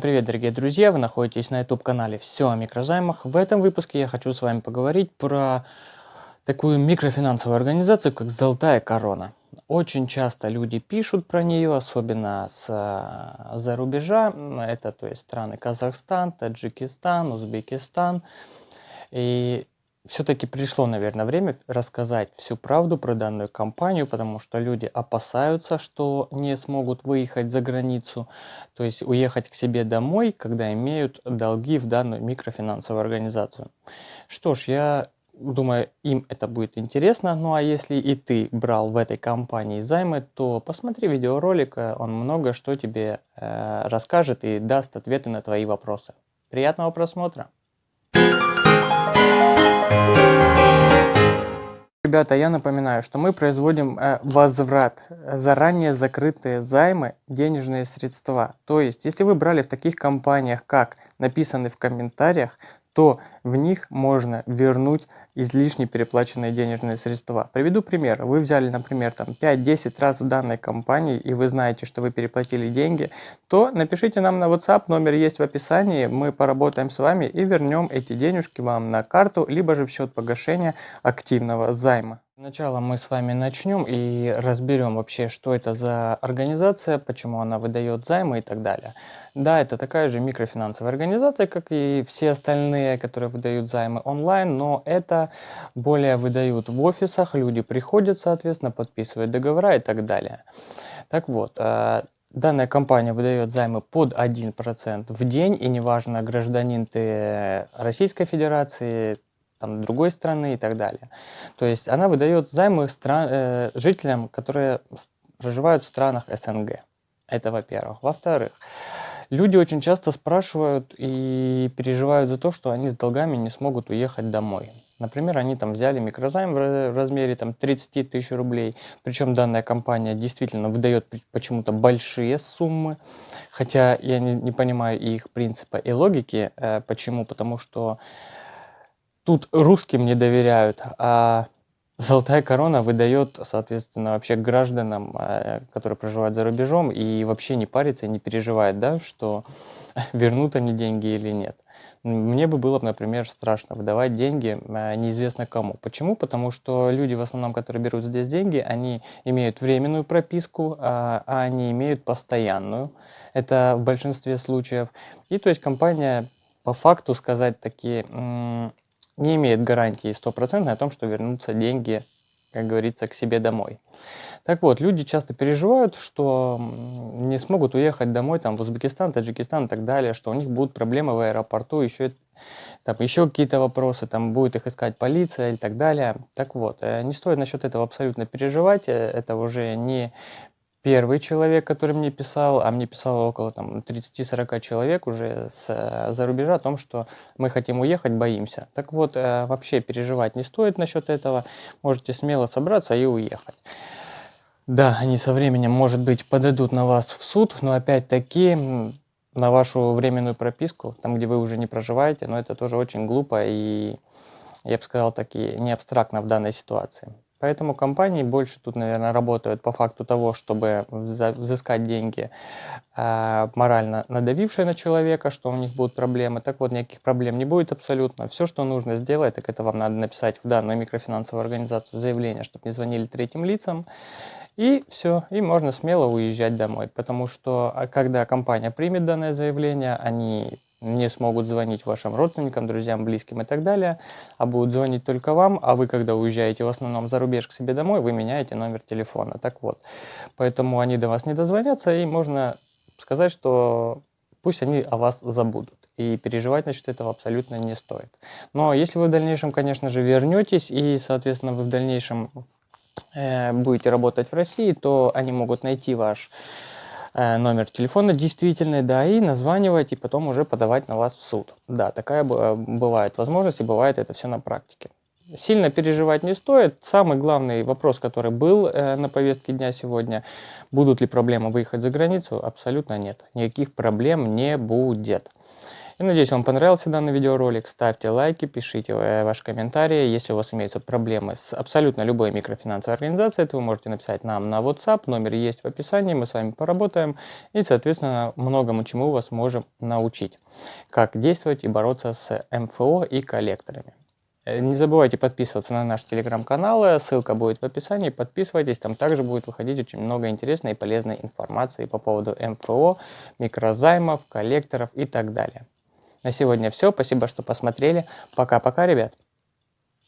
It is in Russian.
привет, дорогие друзья! Вы находитесь на YouTube-канале «Все о микрозаймах». В этом выпуске я хочу с вами поговорить про такую микрофинансовую организацию, как «Золотая корона». Очень часто люди пишут про нее, особенно с-за рубежа. Это то есть страны Казахстан, Таджикистан, Узбекистан. И все-таки пришло, наверное, время рассказать всю правду про данную компанию, потому что люди опасаются, что не смогут выехать за границу, то есть уехать к себе домой, когда имеют долги в данную микрофинансовую организацию. Что ж, я думаю, им это будет интересно. Ну а если и ты брал в этой компании займы, то посмотри видеоролик, он много что тебе э, расскажет и даст ответы на твои вопросы. Приятного просмотра! Ребята, я напоминаю, что мы производим э, возврат, заранее закрытые займы, денежные средства. То есть, если вы брали в таких компаниях, как написаны в комментариях, то в них можно вернуть излишне переплаченные денежные средства. Приведу пример. Вы взяли, например, там 5-10 раз в данной компании, и вы знаете, что вы переплатили деньги, то напишите нам на WhatsApp, номер есть в описании, мы поработаем с вами и вернем эти денежки вам на карту, либо же в счет погашения активного займа. Сначала мы с вами начнем и разберем вообще, что это за организация, почему она выдает займы и так далее. Да, это такая же микрофинансовая организация, как и все остальные, которые выдают займы онлайн, но это более выдают в офисах, люди приходят, соответственно, подписывают договора и так далее. Так вот, э, Данная компания выдает займы под 1% в день, и неважно, гражданин ты Российской Федерации, там, другой страны и так далее. То есть она выдает займы стран, э, жителям, которые проживают в странах СНГ. Это во-первых. Во-вторых, люди очень часто спрашивают и переживают за то, что они с долгами не смогут уехать домой. Например, они там взяли микрозайм в размере там, 30 тысяч рублей, причем данная компания действительно выдает почему-то большие суммы, хотя я не, не понимаю их принципа и логики. Э, почему? Потому что тут русским не доверяют, а Золотая корона выдает, соответственно, вообще гражданам, э, которые проживают за рубежом и вообще не парится не переживает, да, что вернут они деньги или нет. Мне бы было, например, страшно выдавать деньги э, неизвестно кому. Почему? Потому что люди, в основном, которые берут здесь деньги, они имеют временную прописку, а, а они имеют постоянную. Это в большинстве случаев. И то есть компания по факту сказать такие не имеет гарантии стопроцентной о том, что вернутся деньги, как говорится, к себе домой. Так вот, люди часто переживают, что не смогут уехать домой там, в Узбекистан, Таджикистан и так далее, что у них будут проблемы в аэропорту, еще, там, еще какие-то вопросы, там будет их искать полиция и так далее. Так вот, э, не стоит насчет этого абсолютно переживать, э, это уже не первый человек, который мне писал, а мне писало около там 30-40 человек уже с, э, за рубежа о том, что мы хотим уехать, боимся. Так вот, э, вообще переживать не стоит насчет этого, можете смело собраться и уехать. Да, они со временем, может быть, подадут на вас в суд, но опять-таки на вашу временную прописку, там, где вы уже не проживаете, но это тоже очень глупо и, я бы сказал, таки не абстрактно в данной ситуации. Поэтому компании больше тут, наверное, работают по факту того, чтобы взыскать деньги, э, морально надавившие на человека, что у них будут проблемы. Так вот, никаких проблем не будет абсолютно. Все, что нужно сделать, так это вам надо написать в данную микрофинансовую организацию заявление, чтобы не звонили третьим лицам. И все, и можно смело уезжать домой, потому что а, когда компания примет данное заявление, они не смогут звонить вашим родственникам, друзьям, близким и так далее, а будут звонить только вам, а вы, когда уезжаете в основном за рубеж к себе домой, вы меняете номер телефона. Так вот, поэтому они до вас не дозвонятся, и можно сказать, что пусть они о вас забудут. И переживать насчет этого абсолютно не стоит. Но если вы в дальнейшем, конечно же, вернетесь, и, соответственно, вы в дальнейшем э, будете работать в России, то они могут найти ваш номер телефона действительный, да, и названивать, и потом уже подавать на вас в суд. Да, такая бывает возможность, и бывает это все на практике. Сильно переживать не стоит. Самый главный вопрос, который был э, на повестке дня сегодня, будут ли проблемы выехать за границу, абсолютно нет. Никаких проблем не будет. Я надеюсь, вам понравился данный видеоролик. Ставьте лайки, пишите э, ваши комментарии. Если у вас имеются проблемы с абсолютно любой микрофинансовой организацией, то вы можете написать нам на WhatsApp. Номер есть в описании. Мы с вами поработаем и, соответственно, многому чему вас можем научить. Как действовать и бороться с МФО и коллекторами. Э, не забывайте подписываться на наш телеграм-канал, ссылка будет в описании, подписывайтесь, там также будет выходить очень много интересной и полезной информации по поводу МФО, микрозаймов, коллекторов и так далее. На сегодня все. Спасибо, что посмотрели. Пока-пока, ребят.